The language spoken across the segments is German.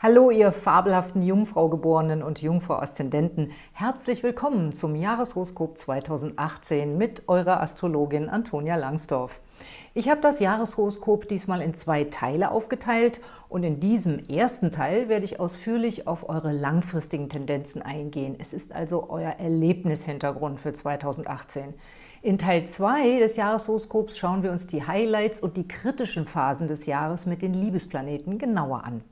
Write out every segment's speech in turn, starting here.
Hallo, ihr fabelhaften Jungfrau-Geborenen und Jungfrau-Aszendenten. Herzlich willkommen zum Jahreshoroskop 2018 mit eurer Astrologin Antonia Langsdorf. Ich habe das Jahreshoroskop diesmal in zwei Teile aufgeteilt und in diesem ersten Teil werde ich ausführlich auf eure langfristigen Tendenzen eingehen. Es ist also euer Erlebnishintergrund für 2018. In Teil 2 des Jahreshoroskops schauen wir uns die Highlights und die kritischen Phasen des Jahres mit den Liebesplaneten genauer an.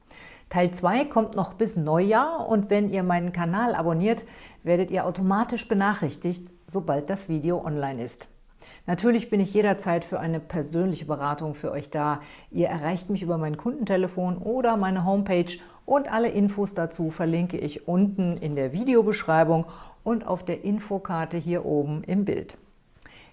Teil 2 kommt noch bis Neujahr und wenn ihr meinen Kanal abonniert, werdet ihr automatisch benachrichtigt, sobald das Video online ist. Natürlich bin ich jederzeit für eine persönliche Beratung für euch da. Ihr erreicht mich über mein Kundentelefon oder meine Homepage und alle Infos dazu verlinke ich unten in der Videobeschreibung und auf der Infokarte hier oben im Bild.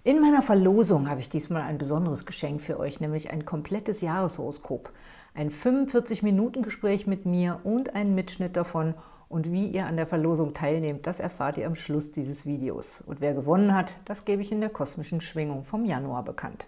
In meiner Verlosung habe ich diesmal ein besonderes Geschenk für euch, nämlich ein komplettes Jahreshoroskop ein 45-Minuten-Gespräch mit mir und einen Mitschnitt davon und wie ihr an der Verlosung teilnehmt, das erfahrt ihr am Schluss dieses Videos. Und wer gewonnen hat, das gebe ich in der kosmischen Schwingung vom Januar bekannt.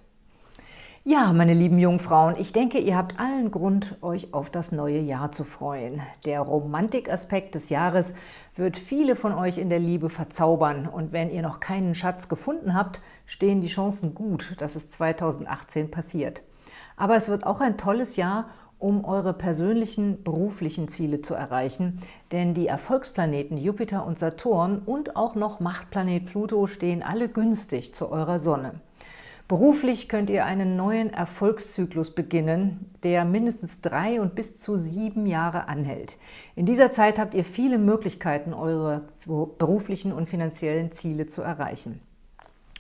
Ja, meine lieben Jungfrauen, ich denke, ihr habt allen Grund, euch auf das neue Jahr zu freuen. Der Romantikaspekt des Jahres wird viele von euch in der Liebe verzaubern. Und wenn ihr noch keinen Schatz gefunden habt, stehen die Chancen gut, dass es 2018 passiert. Aber es wird auch ein tolles Jahr, um eure persönlichen beruflichen Ziele zu erreichen, denn die Erfolgsplaneten Jupiter und Saturn und auch noch Machtplanet Pluto stehen alle günstig zu eurer Sonne. Beruflich könnt ihr einen neuen Erfolgszyklus beginnen, der mindestens drei und bis zu sieben Jahre anhält. In dieser Zeit habt ihr viele Möglichkeiten, eure beruflichen und finanziellen Ziele zu erreichen.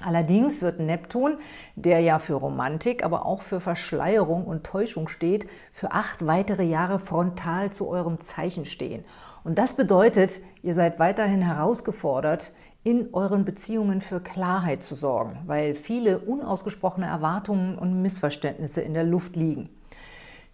Allerdings wird Neptun, der ja für Romantik, aber auch für Verschleierung und Täuschung steht, für acht weitere Jahre frontal zu eurem Zeichen stehen. Und das bedeutet, ihr seid weiterhin herausgefordert, in euren Beziehungen für Klarheit zu sorgen, weil viele unausgesprochene Erwartungen und Missverständnisse in der Luft liegen.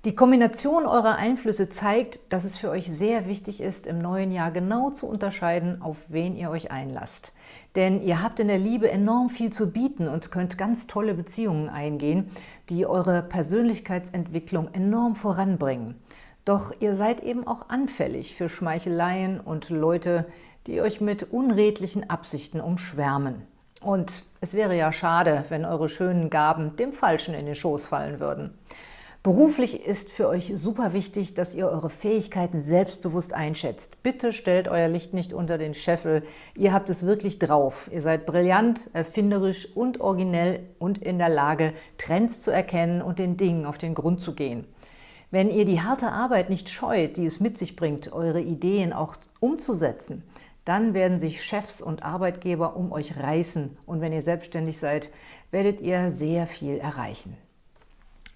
Die Kombination eurer Einflüsse zeigt, dass es für euch sehr wichtig ist, im neuen Jahr genau zu unterscheiden, auf wen ihr euch einlasst. Denn ihr habt in der Liebe enorm viel zu bieten und könnt ganz tolle Beziehungen eingehen, die eure Persönlichkeitsentwicklung enorm voranbringen. Doch ihr seid eben auch anfällig für Schmeicheleien und Leute, die euch mit unredlichen Absichten umschwärmen. Und es wäre ja schade, wenn eure schönen Gaben dem Falschen in den Schoß fallen würden. Beruflich ist für euch super wichtig, dass ihr eure Fähigkeiten selbstbewusst einschätzt. Bitte stellt euer Licht nicht unter den Scheffel. Ihr habt es wirklich drauf. Ihr seid brillant, erfinderisch und originell und in der Lage, Trends zu erkennen und den Dingen auf den Grund zu gehen. Wenn ihr die harte Arbeit nicht scheut, die es mit sich bringt, eure Ideen auch umzusetzen, dann werden sich Chefs und Arbeitgeber um euch reißen und wenn ihr selbstständig seid, werdet ihr sehr viel erreichen.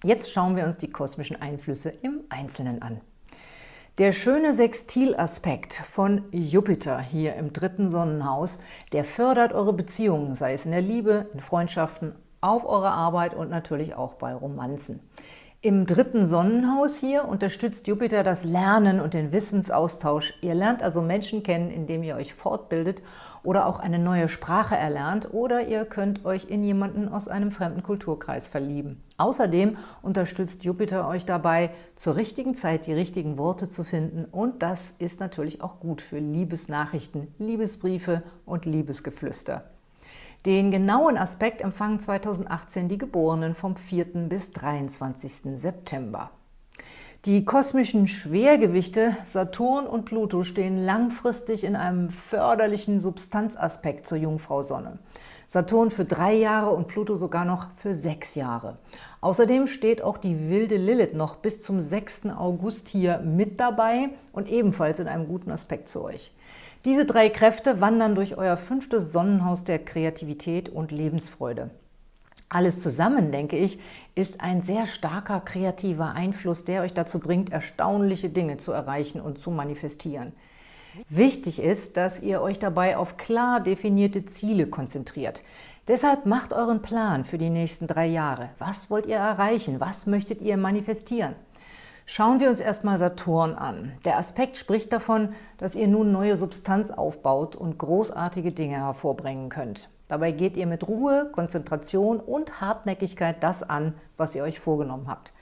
Jetzt schauen wir uns die kosmischen Einflüsse im Einzelnen an. Der schöne Sextilaspekt von Jupiter hier im dritten Sonnenhaus, der fördert eure Beziehungen, sei es in der Liebe, in Freundschaften, auf eurer Arbeit und natürlich auch bei Romanzen. Im dritten Sonnenhaus hier unterstützt Jupiter das Lernen und den Wissensaustausch. Ihr lernt also Menschen kennen, indem ihr euch fortbildet oder auch eine neue Sprache erlernt oder ihr könnt euch in jemanden aus einem fremden Kulturkreis verlieben. Außerdem unterstützt Jupiter euch dabei, zur richtigen Zeit die richtigen Worte zu finden und das ist natürlich auch gut für Liebesnachrichten, Liebesbriefe und Liebesgeflüster. Den genauen Aspekt empfangen 2018 die Geborenen vom 4. bis 23. September. Die kosmischen Schwergewichte Saturn und Pluto stehen langfristig in einem förderlichen Substanzaspekt zur Jungfrau-Sonne. Saturn für drei Jahre und Pluto sogar noch für sechs Jahre. Außerdem steht auch die wilde Lilith noch bis zum 6. August hier mit dabei und ebenfalls in einem guten Aspekt zu euch. Diese drei Kräfte wandern durch euer fünftes Sonnenhaus der Kreativität und Lebensfreude. Alles zusammen, denke ich, ist ein sehr starker kreativer Einfluss, der euch dazu bringt, erstaunliche Dinge zu erreichen und zu manifestieren. Wichtig ist, dass ihr euch dabei auf klar definierte Ziele konzentriert. Deshalb macht euren Plan für die nächsten drei Jahre. Was wollt ihr erreichen? Was möchtet ihr manifestieren? Schauen wir uns erstmal Saturn an. Der Aspekt spricht davon, dass ihr nun neue Substanz aufbaut und großartige Dinge hervorbringen könnt. Dabei geht ihr mit Ruhe, Konzentration und Hartnäckigkeit das an, was ihr euch vorgenommen habt.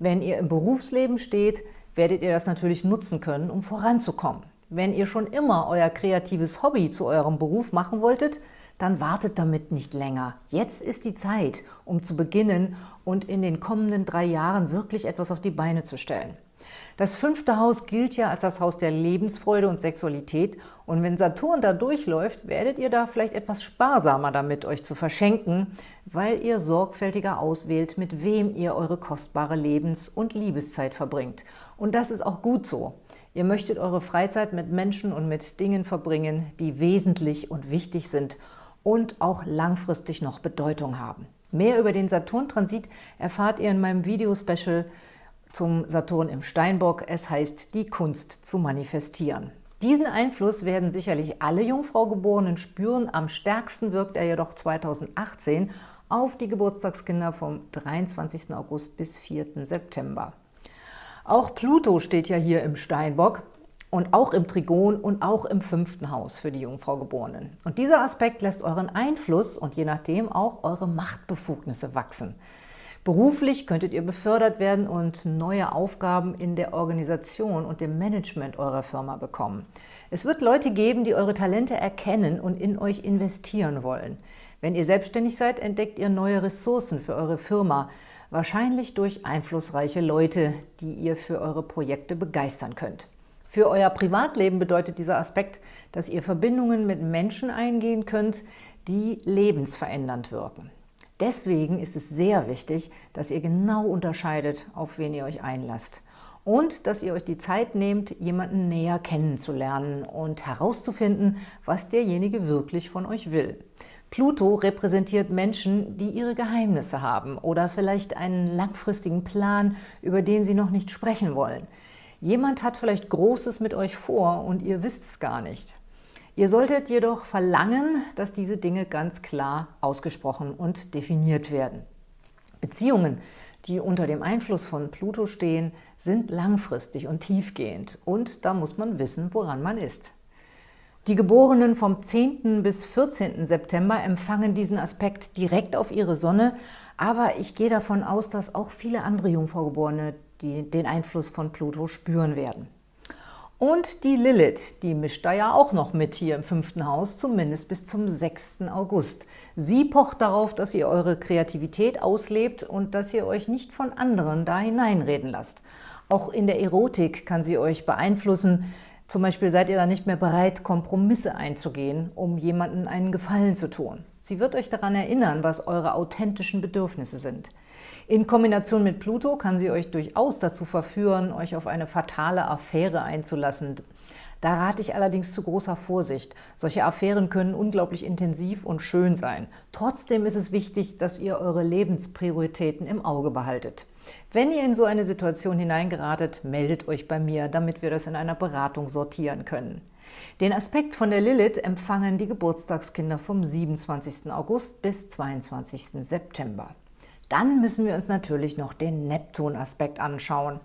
Wenn ihr im Berufsleben steht, werdet ihr das natürlich nutzen können, um voranzukommen. Wenn ihr schon immer euer kreatives Hobby zu eurem Beruf machen wolltet, dann wartet damit nicht länger. Jetzt ist die Zeit, um zu beginnen und in den kommenden drei Jahren wirklich etwas auf die Beine zu stellen. Das fünfte Haus gilt ja als das Haus der Lebensfreude und Sexualität und wenn Saturn da durchläuft, werdet ihr da vielleicht etwas sparsamer damit, euch zu verschenken, weil ihr sorgfältiger auswählt, mit wem ihr eure kostbare Lebens- und Liebeszeit verbringt. Und das ist auch gut so. Ihr möchtet eure Freizeit mit Menschen und mit Dingen verbringen, die wesentlich und wichtig sind und auch langfristig noch Bedeutung haben. Mehr über den Saturn-Transit erfahrt ihr in meinem Video-Special zum Saturn im Steinbock. Es heißt, die Kunst zu manifestieren. Diesen Einfluss werden sicherlich alle Jungfraugeborenen spüren. Am stärksten wirkt er jedoch 2018 auf die Geburtstagskinder vom 23. August bis 4. September. Auch Pluto steht ja hier im Steinbock und auch im Trigon und auch im fünften Haus für die Jungfraugeborenen. Und dieser Aspekt lässt euren Einfluss und je nachdem auch eure Machtbefugnisse wachsen. Beruflich könntet ihr befördert werden und neue Aufgaben in der Organisation und dem Management eurer Firma bekommen. Es wird Leute geben, die eure Talente erkennen und in euch investieren wollen. Wenn ihr selbstständig seid, entdeckt ihr neue Ressourcen für eure Firma, wahrscheinlich durch einflussreiche Leute, die ihr für eure Projekte begeistern könnt. Für euer Privatleben bedeutet dieser Aspekt, dass ihr Verbindungen mit Menschen eingehen könnt, die lebensverändernd wirken. Deswegen ist es sehr wichtig, dass ihr genau unterscheidet, auf wen ihr euch einlasst. Und dass ihr euch die Zeit nehmt, jemanden näher kennenzulernen und herauszufinden, was derjenige wirklich von euch will. Pluto repräsentiert Menschen, die ihre Geheimnisse haben oder vielleicht einen langfristigen Plan, über den sie noch nicht sprechen wollen. Jemand hat vielleicht Großes mit euch vor und ihr wisst es gar nicht. Ihr solltet jedoch verlangen, dass diese Dinge ganz klar ausgesprochen und definiert werden. Beziehungen, die unter dem Einfluss von Pluto stehen, sind langfristig und tiefgehend und da muss man wissen, woran man ist. Die Geborenen vom 10. bis 14. September empfangen diesen Aspekt direkt auf ihre Sonne, aber ich gehe davon aus, dass auch viele andere Jungfraugeborene den Einfluss von Pluto spüren werden. Und die Lilith, die mischt da ja auch noch mit hier im fünften Haus, zumindest bis zum 6. August. Sie pocht darauf, dass ihr eure Kreativität auslebt und dass ihr euch nicht von anderen da hineinreden lasst. Auch in der Erotik kann sie euch beeinflussen, zum Beispiel seid ihr dann nicht mehr bereit, Kompromisse einzugehen, um jemandem einen Gefallen zu tun. Sie wird euch daran erinnern, was eure authentischen Bedürfnisse sind. In Kombination mit Pluto kann sie euch durchaus dazu verführen, euch auf eine fatale Affäre einzulassen. Da rate ich allerdings zu großer Vorsicht. Solche Affären können unglaublich intensiv und schön sein. Trotzdem ist es wichtig, dass ihr eure Lebensprioritäten im Auge behaltet. Wenn ihr in so eine Situation hineingeratet, meldet euch bei mir, damit wir das in einer Beratung sortieren können. Den Aspekt von der Lilith empfangen die Geburtstagskinder vom 27. August bis 22. September. Dann müssen wir uns natürlich noch den Neptun-Aspekt anschauen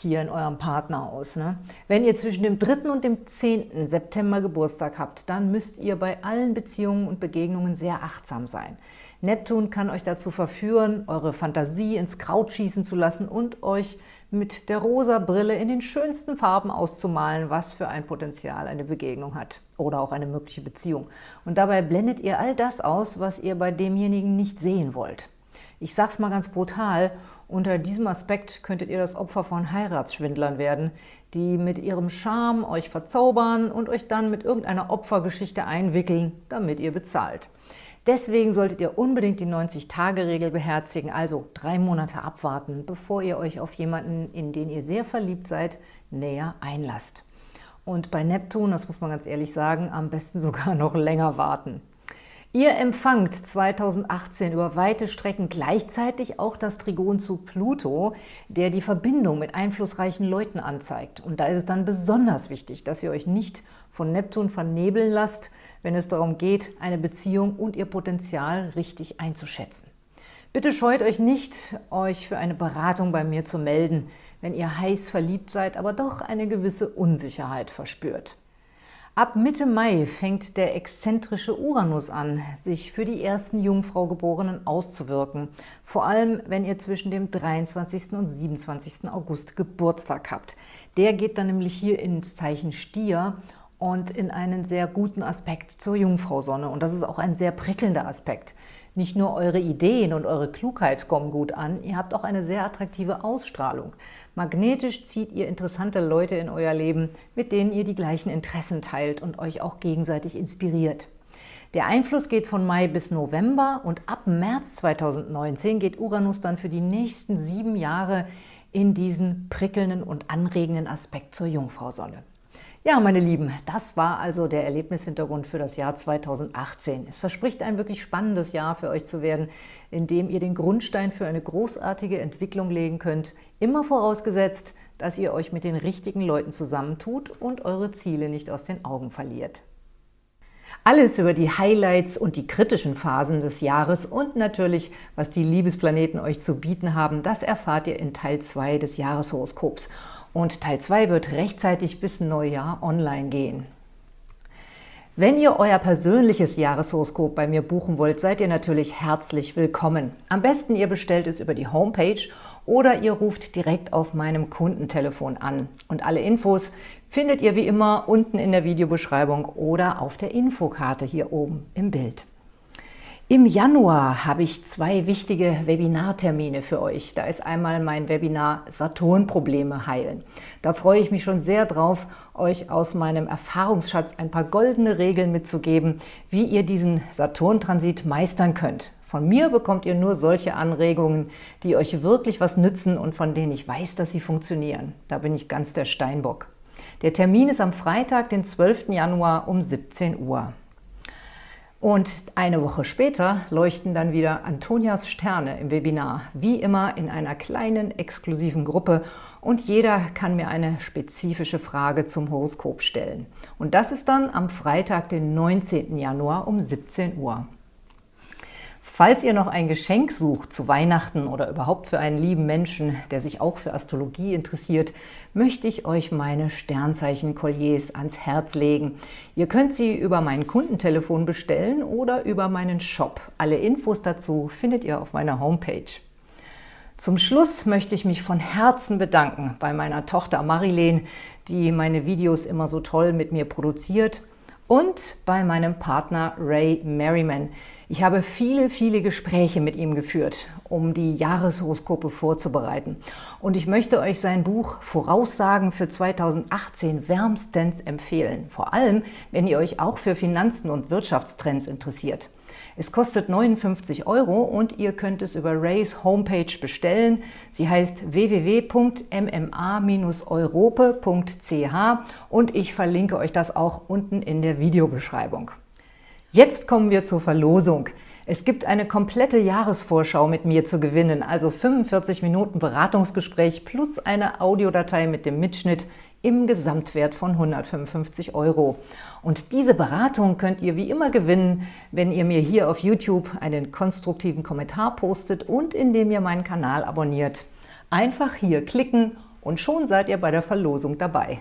hier in eurem Partnerhaus. Ne? Wenn ihr zwischen dem 3. und dem 10. September Geburtstag habt, dann müsst ihr bei allen Beziehungen und Begegnungen sehr achtsam sein. Neptun kann euch dazu verführen, eure Fantasie ins Kraut schießen zu lassen und euch mit der rosa Brille in den schönsten Farben auszumalen, was für ein Potenzial eine Begegnung hat oder auch eine mögliche Beziehung. Und dabei blendet ihr all das aus, was ihr bei demjenigen nicht sehen wollt. Ich sage es mal ganz brutal, unter diesem Aspekt könntet ihr das Opfer von Heiratsschwindlern werden, die mit ihrem Charme euch verzaubern und euch dann mit irgendeiner Opfergeschichte einwickeln, damit ihr bezahlt. Deswegen solltet ihr unbedingt die 90-Tage-Regel beherzigen, also drei Monate abwarten, bevor ihr euch auf jemanden, in den ihr sehr verliebt seid, näher einlasst. Und bei Neptun, das muss man ganz ehrlich sagen, am besten sogar noch länger warten. Ihr empfangt 2018 über weite Strecken gleichzeitig auch das Trigon zu Pluto, der die Verbindung mit einflussreichen Leuten anzeigt. Und da ist es dann besonders wichtig, dass ihr euch nicht von Neptun vernebeln lasst, wenn es darum geht, eine Beziehung und ihr Potenzial richtig einzuschätzen. Bitte scheut euch nicht, euch für eine Beratung bei mir zu melden, wenn ihr heiß verliebt seid, aber doch eine gewisse Unsicherheit verspürt. Ab Mitte Mai fängt der exzentrische Uranus an, sich für die ersten Jungfraugeborenen auszuwirken. Vor allem, wenn ihr zwischen dem 23. und 27. August Geburtstag habt. Der geht dann nämlich hier ins Zeichen Stier und in einen sehr guten Aspekt zur Jungfrausonne. Und das ist auch ein sehr prickelnder Aspekt. Nicht nur eure Ideen und eure Klugheit kommen gut an, ihr habt auch eine sehr attraktive Ausstrahlung. Magnetisch zieht ihr interessante Leute in euer Leben, mit denen ihr die gleichen Interessen teilt und euch auch gegenseitig inspiriert. Der Einfluss geht von Mai bis November und ab März 2019 geht Uranus dann für die nächsten sieben Jahre in diesen prickelnden und anregenden Aspekt zur Jungfrausonne. Ja, meine Lieben, das war also der Erlebnishintergrund für das Jahr 2018. Es verspricht ein wirklich spannendes Jahr für euch zu werden, in dem ihr den Grundstein für eine großartige Entwicklung legen könnt, immer vorausgesetzt, dass ihr euch mit den richtigen Leuten zusammentut und eure Ziele nicht aus den Augen verliert. Alles über die Highlights und die kritischen Phasen des Jahres und natürlich, was die Liebesplaneten euch zu bieten haben, das erfahrt ihr in Teil 2 des Jahreshoroskops. Und Teil 2 wird rechtzeitig bis Neujahr online gehen. Wenn ihr euer persönliches Jahreshoroskop bei mir buchen wollt, seid ihr natürlich herzlich willkommen. Am besten ihr bestellt es über die Homepage oder ihr ruft direkt auf meinem Kundentelefon an. Und alle Infos findet ihr wie immer unten in der Videobeschreibung oder auf der Infokarte hier oben im Bild. Im Januar habe ich zwei wichtige Webinartermine für euch. Da ist einmal mein Webinar Saturn-Probleme heilen. Da freue ich mich schon sehr drauf, euch aus meinem Erfahrungsschatz ein paar goldene Regeln mitzugeben, wie ihr diesen Saturn-Transit meistern könnt. Von mir bekommt ihr nur solche Anregungen, die euch wirklich was nützen und von denen ich weiß, dass sie funktionieren. Da bin ich ganz der Steinbock. Der Termin ist am Freitag, den 12. Januar um 17 Uhr. Und eine Woche später leuchten dann wieder Antonias Sterne im Webinar, wie immer in einer kleinen, exklusiven Gruppe und jeder kann mir eine spezifische Frage zum Horoskop stellen. Und das ist dann am Freitag, den 19. Januar um 17 Uhr. Falls ihr noch ein Geschenk sucht zu Weihnachten oder überhaupt für einen lieben Menschen, der sich auch für Astrologie interessiert, möchte ich euch meine Sternzeichen-Kolliers ans Herz legen. Ihr könnt sie über mein Kundentelefon bestellen oder über meinen Shop. Alle Infos dazu findet ihr auf meiner Homepage. Zum Schluss möchte ich mich von Herzen bedanken bei meiner Tochter Marilene, die meine Videos immer so toll mit mir produziert und bei meinem Partner Ray Merriman. Ich habe viele, viele Gespräche mit ihm geführt, um die Jahreshoroskope vorzubereiten. Und ich möchte euch sein Buch Voraussagen für 2018 wärmstens empfehlen. Vor allem, wenn ihr euch auch für Finanzen und Wirtschaftstrends interessiert. Es kostet 59 Euro und ihr könnt es über Rays Homepage bestellen. Sie heißt www.mma-europe.ch und ich verlinke euch das auch unten in der Videobeschreibung. Jetzt kommen wir zur Verlosung. Es gibt eine komplette Jahresvorschau mit mir zu gewinnen, also 45 Minuten Beratungsgespräch plus eine Audiodatei mit dem Mitschnitt im Gesamtwert von 155 Euro. Und diese Beratung könnt ihr wie immer gewinnen, wenn ihr mir hier auf YouTube einen konstruktiven Kommentar postet und indem ihr meinen Kanal abonniert. Einfach hier klicken und schon seid ihr bei der Verlosung dabei.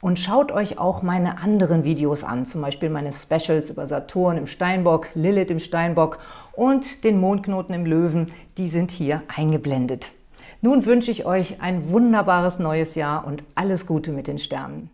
Und schaut euch auch meine anderen Videos an, zum Beispiel meine Specials über Saturn im Steinbock, Lilith im Steinbock und den Mondknoten im Löwen, die sind hier eingeblendet. Nun wünsche ich euch ein wunderbares neues Jahr und alles Gute mit den Sternen.